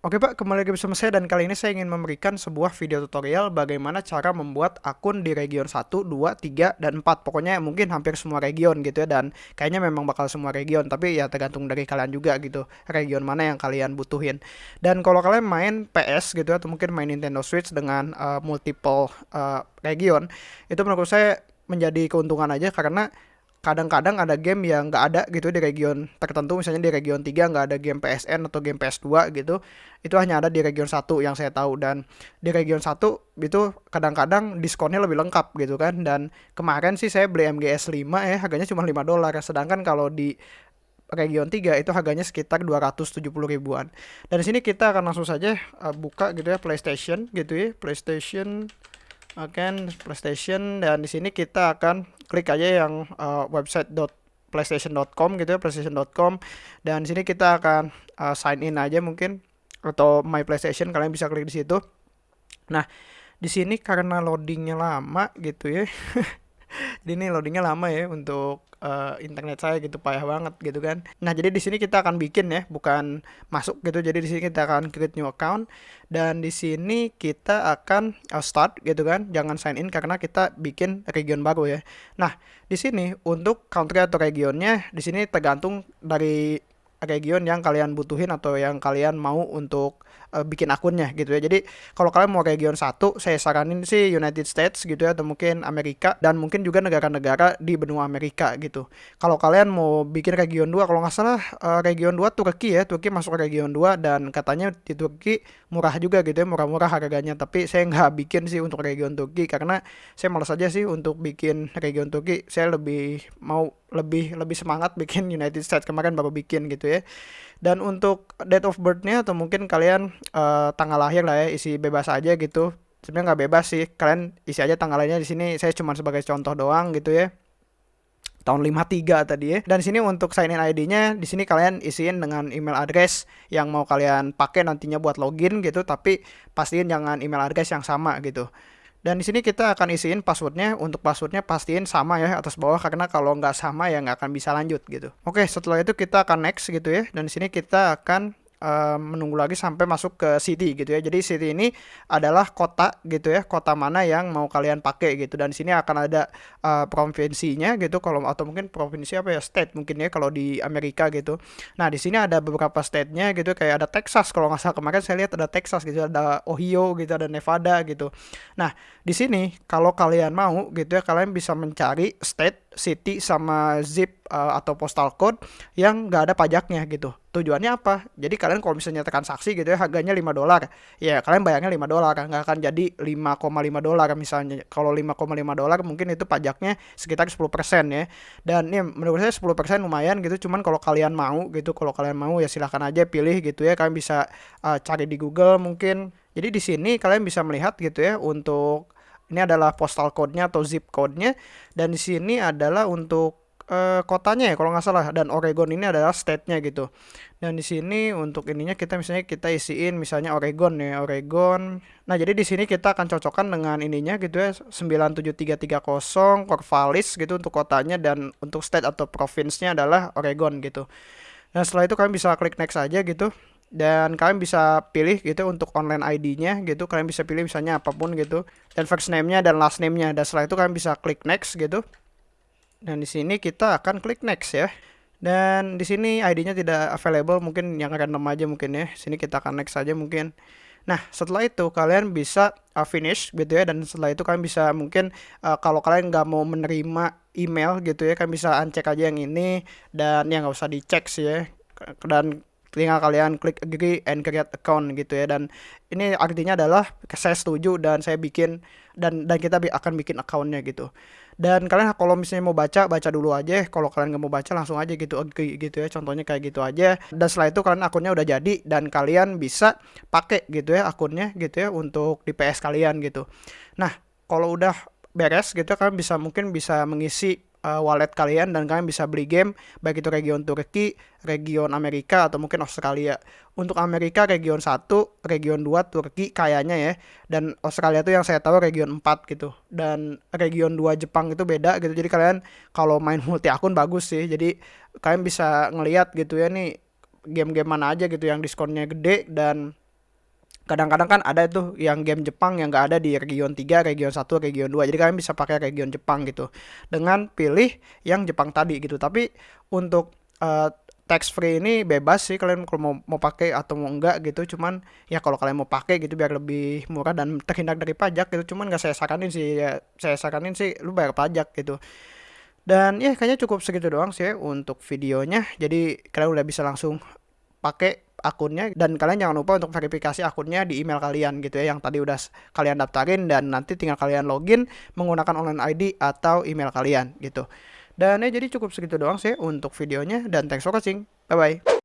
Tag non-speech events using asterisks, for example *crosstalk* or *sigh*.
Oke Pak, kembali lagi bersama saya dan kali ini saya ingin memberikan sebuah video tutorial bagaimana cara membuat akun di region 1, 2, 3, dan 4 Pokoknya mungkin hampir semua region gitu ya dan kayaknya memang bakal semua region Tapi ya tergantung dari kalian juga gitu, region mana yang kalian butuhin. Dan kalau kalian main PS gitu atau mungkin main Nintendo Switch dengan uh, multiple uh, region Itu menurut saya menjadi keuntungan aja karena kadang-kadang ada game yang nggak ada gitu di region tertentu misalnya di region 3 nggak ada game PSN atau game PS2 gitu itu hanya ada di region 1 yang saya tahu. Dan di region 1 itu kadang-kadang diskonnya lebih lengkap gitu kan. Dan kemarin sih saya beli MGS 5 ya harganya cuma 5 dolar. Sedangkan kalau di region 3 itu harganya sekitar 270 ribuan. Dan di sini kita akan langsung saja uh, buka gitu ya PlayStation gitu ya PlayStation akan PlayStation dan di sini kita akan klik aja yang uh, website playstation.com gitu ya playstation.com dan di sini kita akan uh, sign in aja mungkin atau my PlayStation kalian bisa klik di situ. Nah, di sini karena loadingnya lama gitu ya. *laughs* *laughs* ini loadingnya lama ya untuk uh, internet saya gitu payah banget gitu kan. Nah, jadi di sini kita akan bikin ya, bukan masuk gitu. Jadi di sini kita akan create new account dan di sini kita akan uh, start gitu kan. Jangan sign in karena kita bikin region baru ya. Nah, di sini untuk country atau regionnya di sini tergantung dari region yang kalian butuhin atau yang kalian mau untuk uh, bikin akunnya gitu ya. Jadi kalau kalian mau region satu, saya saranin sih United States gitu ya atau mungkin Amerika dan mungkin juga negara-negara di benua Amerika gitu. Kalau kalian mau bikin region 2 kalau nggak salah uh, region 2 Turki ya, Turki masuk region 2 dan katanya di Turki murah juga gitu ya, murah-murah harganya. Tapi saya nggak *laughs* bikin sih untuk region Turki karena saya malas aja sih untuk bikin region Turki. Saya lebih mau lebih lebih semangat bikin *laughs* United States kemarin baru bikin gitu ya. Dan untuk date of birth-nya atau mungkin kalian uh, tanggal lahir lah ya isi bebas aja gitu. Sebenarnya nggak bebas sih, kalian isi aja tanggal lahirnya di sini. Saya cuma sebagai contoh doang gitu ya tahun 53 tadi ya. Dan sini untuk sign in ID-nya di sini kalian isiin dengan email address yang mau kalian pakai nantinya buat login gitu, tapi pastiin jangan email address yang sama gitu. Dan di sini kita akan isiin passwordnya. Untuk passwordnya pastiin sama ya atas bawah karena kalau nggak sama ya nggak akan bisa lanjut gitu. Oke, setelah itu kita akan next gitu ya. Dan di sini kita akan uh, menunggu lagi sampai masuk ke city gitu ya. Jadi city ini adalah kota gitu ya, kota mana yang mau kalian pakai gitu. Dan sini akan ada uh, provinsinya gitu kalau atau mungkin provinsi apa ya state mungkin ya kalau di Amerika gitu. Nah di sini ada beberapa state-nya gitu kayak ada Texas kalau nggak salah kemarin saya lihat ada Texas gitu, ada Ohio gitu, ada Nevada gitu. Nah di sini kalau kalian mau gitu ya kalian bisa mencari state city sama zip uh, atau postal code yang nggak ada pajaknya gitu. Tujuannya apa? Jadi kalian kalau misalnya transaksi gitu ya harganya 5 dolar. Ya kalian bayarnya 5 dolar nggak akan jadi 5,5 dolar misalnya. Kalau 5,5 dolar mungkin itu pajaknya sekitar 10% ya. Dan ya menurut saya 10% lumayan gitu. Cuman kalau kalian mau gitu, kalau kalian mau ya silahkan aja pilih gitu ya. Kalian bisa uh, cari di Google mungkin. Jadi di sini kalian bisa melihat gitu ya untuk ini adalah postal code-nya atau zip code-nya dan di sini adalah untuk uh, kotanya ya kalau nggak salah dan Oregon ini adalah state-nya gitu. Dan di sini untuk ininya kita misalnya kita isiin misalnya Oregon ya, Oregon. Nah, jadi di sini kita akan cocokkan dengan ininya gitu ya 97330 Corvallis gitu untuk kotanya dan untuk state atau province-nya adalah Oregon gitu. Nah, setelah itu kalian bisa klik next aja gitu dan kalian bisa pilih gitu untuk online ID-nya gitu kalian bisa pilih misalnya apa pun gitu dan first name-nya dan last name-nya dan setelah itu kalian bisa klik next gitu dan di sini kita akan klik next ya. Dan di sini ID-nya tidak available mungkin yang random aja mungkin ya. Sini kita akan next saja mungkin. Nah, setelah itu kalian bisa uh, finish gitu ya. Dan setelah itu kalian bisa mungkin uh, kalau kalian nggak mau menerima email gitu ya kalian bisa uncek aja yang ini. Dan ya nggak usah dicek sih ya. Dan tinggal kalian klik agree and create account gitu ya. Dan ini artinya adalah saya setuju dan saya bikin dan dan kita akan bikin accountnya gitu dan kalian kalau misalnya mau baca baca dulu aja. Kalau kalian nggak mau baca langsung aja gitu gitu ya. Contohnya kayak gitu aja. Dan setelah itu kalian akunnya udah jadi dan kalian bisa pakai gitu ya akunnya gitu ya untuk di PS kalian gitu. Nah kalau udah beres gitu kalian bisa mungkin bisa mengisi uh, wallet kalian dan kalian bisa beli game baik itu region Turki, region Amerika atau mungkin Australia. Untuk Amerika region 1, region 2 Turki kayaknya ya dan Australia itu yang saya tahu region 4 gitu. Dan region 2 Jepang itu beda gitu. Jadi kalian kalau main *laughs* multi akun bagus sih. Jadi kalian bisa ngelihat gitu ya nih game-game mana aja gitu yang diskonnya gede dan kadang-kadang kan ada tuh yang game Jepang yang nggak ada di region 3, region 1, region 2. Jadi kalian bisa pakai region Jepang gitu. Dengan pilih yang Jepang tadi gitu. Tapi untuk uh, tax free ini bebas sih kalian kalau mau mau pakai atau mau enggak gitu cuman ya kalau kalian mau pakai gitu biar lebih murah dan terhindar dari pajak gitu cuman nggak saya saranin sih ya saya saranin sih lu bayar pajak gitu dan ya kayaknya cukup segitu doang sih untuk videonya jadi kalian udah bisa langsung pakai akunnya dan kalian jangan lupa untuk verifikasi akunnya di email kalian gitu ya yang tadi udah kalian daftarin dan nanti tinggal kalian login menggunakan online ID atau email kalian gitu. Dan ya jadi cukup segitu doang sih untuk videonya dan thanks for watching. Bye bye.